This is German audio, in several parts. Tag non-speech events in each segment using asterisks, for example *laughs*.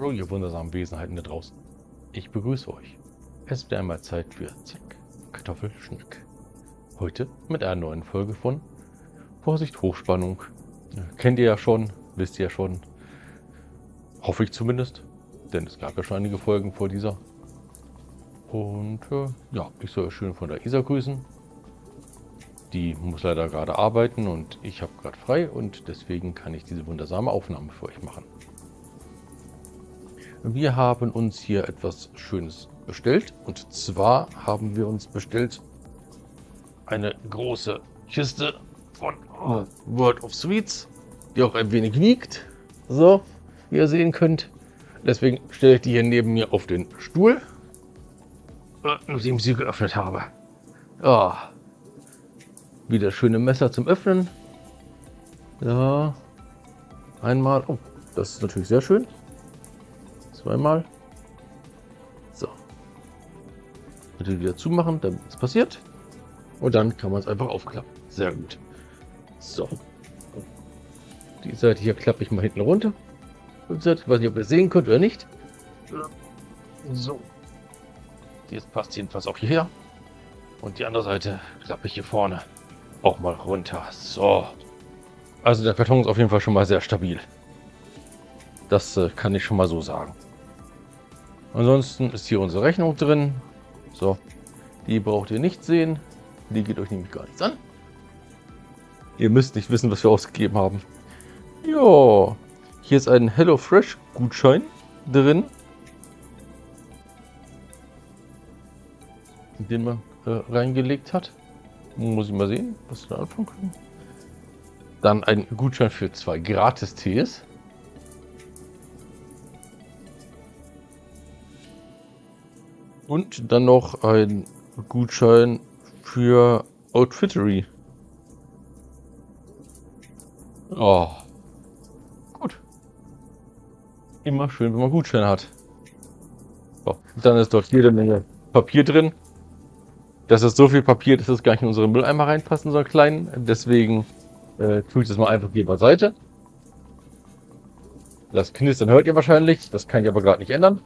Hallo, ihr wundersamen Wesenheiten da draußen. Ich begrüße euch. Es wird einmal Zeit für Zack, Kartoffelschnick. Heute mit einer neuen Folge von Vorsicht, Hochspannung. Kennt ihr ja schon, wisst ihr ja schon. Hoffe ich zumindest. Denn es gab ja schon einige Folgen vor dieser. Und äh, ja, ich soll euch schön von der Isa grüßen. Die muss leider gerade arbeiten und ich habe gerade frei und deswegen kann ich diese wundersame Aufnahme für euch machen. Wir haben uns hier etwas Schönes bestellt und zwar haben wir uns bestellt eine große Kiste von World of Sweets, die auch ein wenig wiegt. So, wie ihr sehen könnt. Deswegen stelle ich die hier neben mir auf den Stuhl. Äh, nachdem ich sie geöffnet habe. Ja, wieder schöne Messer zum Öffnen. Ja. Einmal. Oh, das ist natürlich sehr schön. Zweimal. So. Bitte wieder zumachen, damit es passiert. Und dann kann man es einfach aufklappen. Sehr gut. So. Die Seite hier klappe ich mal hinten runter. Ich weiß nicht, ob ihr sehen könnt oder nicht. So. Jetzt passt jedenfalls auch hierher. Und die andere Seite klappe ich hier vorne auch mal runter. So. Also der Karton ist auf jeden Fall schon mal sehr stabil. Das äh, kann ich schon mal so sagen. Ansonsten ist hier unsere Rechnung drin. So. Die braucht ihr nicht sehen. Die geht euch nämlich gar nichts an. Ihr müsst nicht wissen, was wir ausgegeben haben. Ja. Hier ist ein HelloFresh Gutschein drin. Den man äh, reingelegt hat. Muss ich mal sehen, was wir da anfangen können. Dann ein Gutschein für zwei Gratis-Tees. Und dann noch ein Gutschein für Outfittery. Oh. Gut. Immer schön, wenn man Gutschein hat. So. Dann ist dort jede Menge Papier drin. Das ist so viel Papier, dass es gar nicht in unsere Mülleimer reinpassen, so einen kleinen. Deswegen äh, tue ich das mal einfach hier beiseite. Das Knistern hört ihr wahrscheinlich. Das kann ich aber gerade nicht ändern.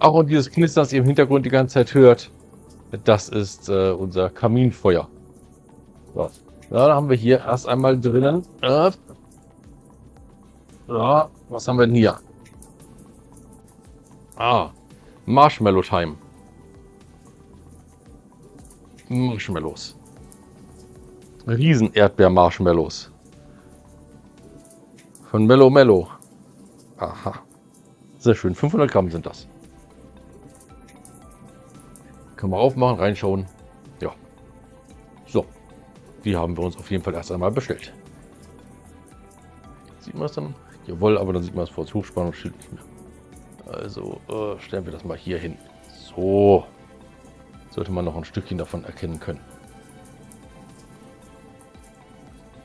Auch und dieses Knistern, das ihr im Hintergrund die ganze Zeit hört, das ist äh, unser Kaminfeuer. So. Ja, dann haben wir hier erst einmal drinnen. Äh, ja, was haben wir denn hier? Ah, Marshmallow Time. Marshmallows. Riesen Erdbeer-Marshmallows. Von Mello Mello. Aha. Sehr schön. 500 Gramm sind das. Können wir aufmachen, reinschauen. Ja. So. Die haben wir uns auf jeden Fall erst einmal bestellt. Sieht man es dann? Jawohl, aber dann sieht man es vor das Hochspannungsschild nicht mehr. Also äh, stellen wir das mal hier hin. So sollte man noch ein Stückchen davon erkennen können.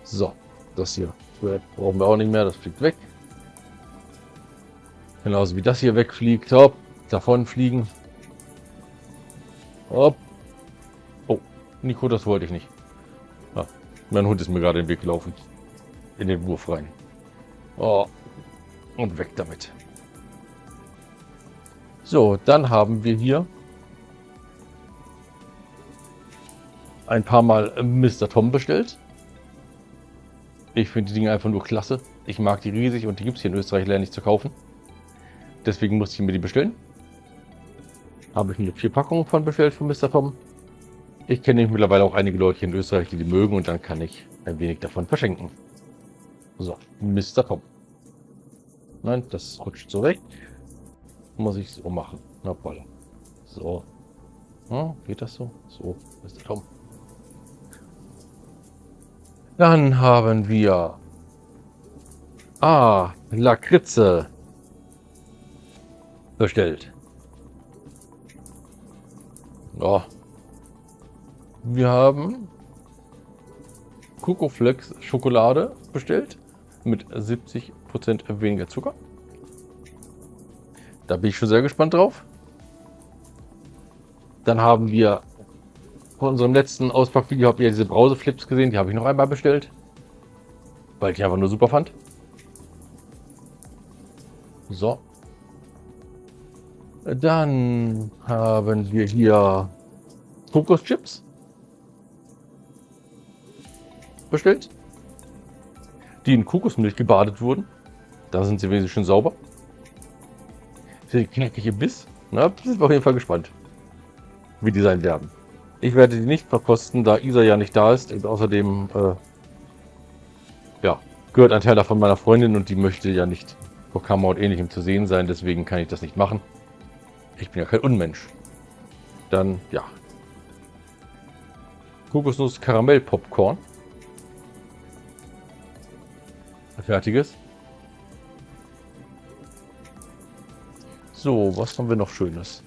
So, das hier brauchen wir auch nicht mehr, das fliegt weg. Genauso wie das hier wegfliegt. Hopp, davon fliegen. Hopp. Oh, Nico, das wollte ich nicht. Ah, mein Hund ist mir gerade den Weg gelaufen. In den Wurf rein. Oh, und weg damit. So, dann haben wir hier ein paar Mal Mr. Tom bestellt. Ich finde die Dinge einfach nur klasse. Ich mag die riesig und die gibt es hier in Österreich leider nicht zu kaufen. Deswegen musste ich mir die bestellen. Habe ich mir vier Packungen von bestellt von Mr. Tom. Ich kenne mittlerweile auch einige Leute hier in Österreich, die die mögen und dann kann ich ein wenig davon verschenken. So, Mr. Tom. Nein, das rutscht so weg. Muss ich so machen. Na, voll. So. Ja, geht das so? So, Mr. Tom. Dann haben wir... Ah, Lakritze. Bestellt. Ja. Wir haben Kokoflex Schokolade bestellt mit 70% weniger Zucker. Da bin ich schon sehr gespannt drauf. Dann haben wir von unserem letzten Auspackvideo habt ihr diese Brauseflips gesehen. Die habe ich noch einmal bestellt. Weil ich einfach nur super fand. So. Dann haben wir hier Kokoschips. Bestellt. Die in Kokosmilch gebadet wurden. Da sind sie wesentlich schon sauber. Der knackige Biss. Na, sind wir auf jeden Fall gespannt, wie die sein werden. Ich werde die nicht verkosten, da Isa ja nicht da ist. Und außerdem, äh, ja, gehört ein Teil davon meiner Freundin und die möchte ja nicht vor Kamera und ähnlichem zu sehen sein. Deswegen kann ich das nicht machen. Ich bin ja kein Unmensch. Dann, ja. Kokosnuss Karamell Popcorn. Fertiges. So, was haben wir noch Schönes?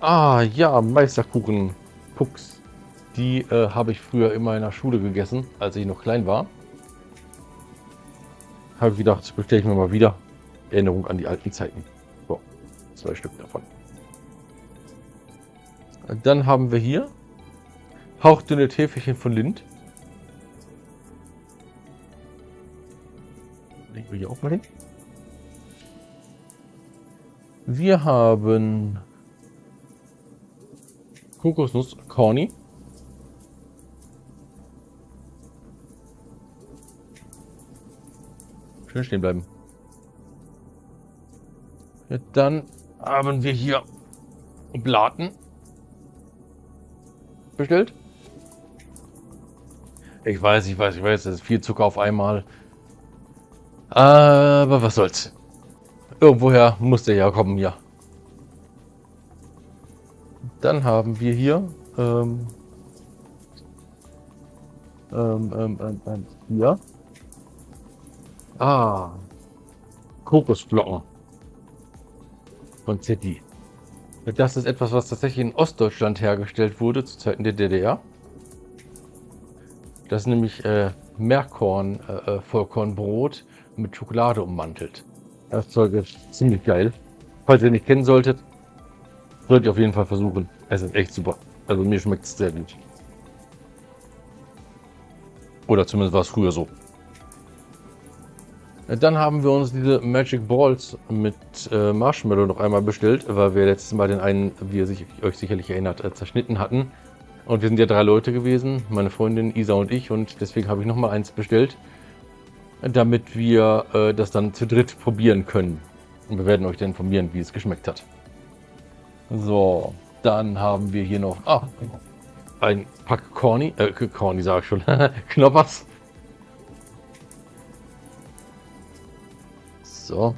Ah, ja, Meisterkuchen Pucks. Die äh, habe ich früher immer in der Schule gegessen, als ich noch klein war. Habe ich gedacht, bestelle ich mir mal wieder. Erinnerung an die alten Zeiten. Zwei Stück davon. Dann haben wir hier hauchdünne Täfelchen von Lind. Legen wir hier auch mal hin. Wir haben Kokosnuss Corny. Schön stehen bleiben. Ja, dann haben wir hier Blaten bestellt. Ich weiß, ich weiß, ich weiß, das ist viel Zucker auf einmal. Aber was soll's. Irgendwoher muss der ja kommen, ja. Dann haben wir hier ähm, ähm, ähm, ähm, ähm hier. Ah, Kokosflocken von ZD. Das ist etwas, was tatsächlich in Ostdeutschland hergestellt wurde, zu Zeiten der DDR. Das ist nämlich äh, Meerkorn, äh, äh Vollkornbrot mit Schokolade ummantelt. Das Zeug ist ziemlich geil. Falls ihr nicht kennen solltet, solltet ihr auf jeden Fall versuchen. Es ist echt super. Also mir schmeckt es sehr gut. Oder zumindest war es früher so. Dann haben wir uns diese Magic Balls mit äh, Marshmallow noch einmal bestellt, weil wir letztes Mal den einen, wie ihr sich, euch sicherlich erinnert, äh, zerschnitten hatten. Und wir sind ja drei Leute gewesen, meine Freundin Isa und ich, und deswegen habe ich noch mal eins bestellt damit wir äh, das dann zu dritt probieren können. Und wir werden euch dann informieren, wie es geschmeckt hat. So, dann haben wir hier noch ah, ein Pack Corny, äh, Corny sage ich schon, *laughs* Knoppers. So.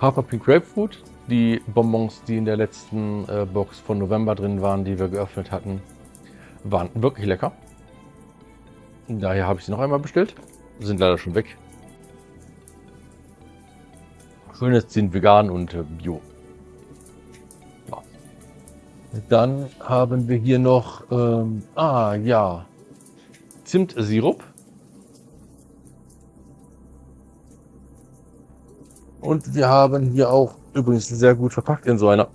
Haferpink Grapefruit. Die Bonbons, die in der letzten äh, Box von November drin waren, die wir geöffnet hatten, waren wirklich lecker. Daher habe ich sie noch einmal bestellt. Sind leider schon weg. Schönes sind vegan und äh, bio. Ja. Dann haben wir hier noch, ähm, ah ja, Zimtsirup. Und wir haben hier auch übrigens sehr gut verpackt in so einer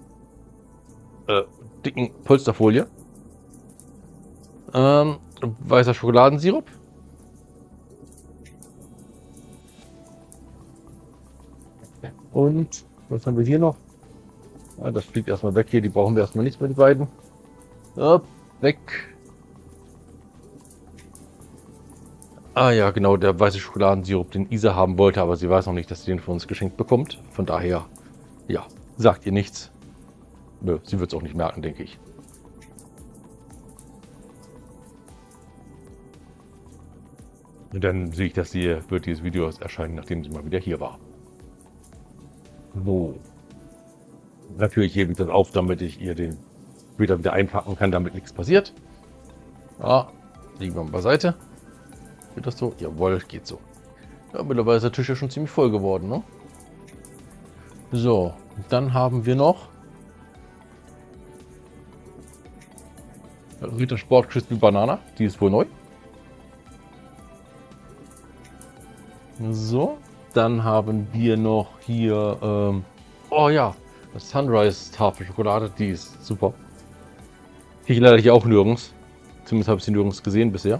äh, dicken Polsterfolie. Ähm, weißer Schokoladensirup. Und was haben wir hier noch? Ah, das fliegt erstmal weg hier. Die brauchen wir erstmal nicht mehr, die beiden. Up, weg. Ah ja, genau, der weiße Schokoladensirup, den Isa haben wollte, aber sie weiß noch nicht, dass sie den von uns geschenkt bekommt. Von daher, ja, sagt ihr nichts. Nö, sie wird es auch nicht merken, denke ich. Und dann sehe ich, dass sie wird dieses Video erscheinen, nachdem sie mal wieder hier war. So. Natürlich hebe ich das auf, damit ich ihr den später wieder einpacken kann, damit nichts passiert. Ja, liegen wir mal beiseite. Geht das so? Jawohl, geht so. Ja, mittlerweile ist der Tisch ja schon ziemlich voll geworden, ne? So, dann haben wir noch Ritter Sport Crispy Banana, die ist wohl neu. So, dann haben wir noch hier, ähm, oh ja, das Sunrise Tafel Schokolade, die ist super. Ich leider hier auch nirgends. Zumindest habe ich sie nirgends gesehen bisher.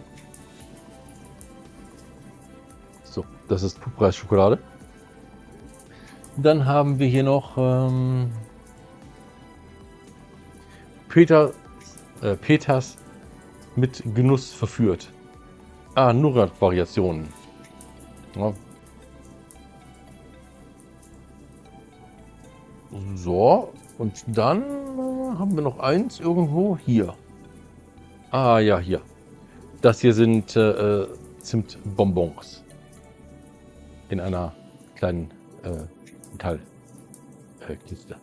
So, das ist Preisschokolade. Dann haben wir hier noch ähm, Peter, äh, Peters mit Genuss verführt. Ah, Nougat-Variationen. Ja. So, und dann äh, haben wir noch eins irgendwo hier. Ah ja, hier. Das hier sind äh, Zimtbonbons. In einer kleinen äh, Metallkiste.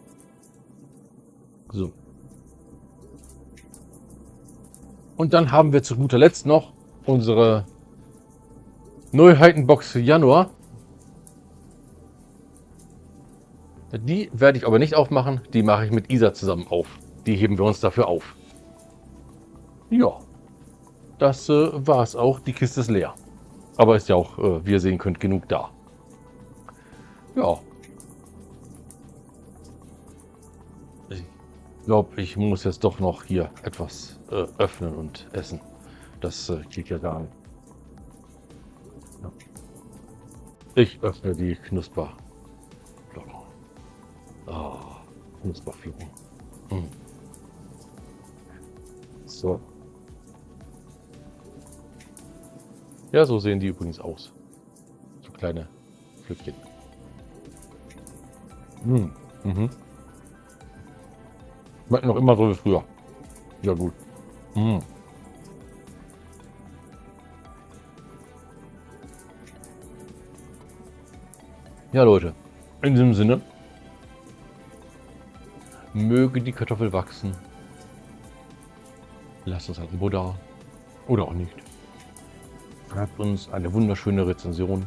so. Und dann haben wir zu guter Letzt noch unsere Neuheitenbox für Januar. Die werde ich aber nicht aufmachen. Die mache ich mit Isa zusammen auf. Die heben wir uns dafür auf. Ja, das äh, war es auch. Die Kiste ist leer. Aber ist ja auch, äh, wie ihr sehen könnt, genug da. Ja. Ich glaube, ich muss jetzt doch noch hier etwas äh, öffnen und essen. Das äh, geht ja gar nicht. Ja. Ich öffne die Knusper. Oh, Knusperflocken. Hm. So. Ja, so sehen die übrigens aus. So kleine Flückchen. Hm. Mhm. Schmecken noch immer so wie früher. Ja gut. Hm. Ja Leute, in diesem Sinne, möge die Kartoffel wachsen. Lasst uns Abo da. Oder auch nicht. Schreibt uns eine wunderschöne Rezension.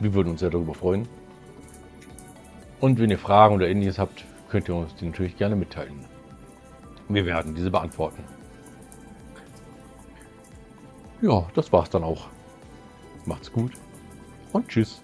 Wir würden uns sehr darüber freuen. Und wenn ihr Fragen oder ähnliches habt, könnt ihr uns die natürlich gerne mitteilen. Wir werden diese beantworten. Ja, das war's dann auch. Macht's gut und tschüss.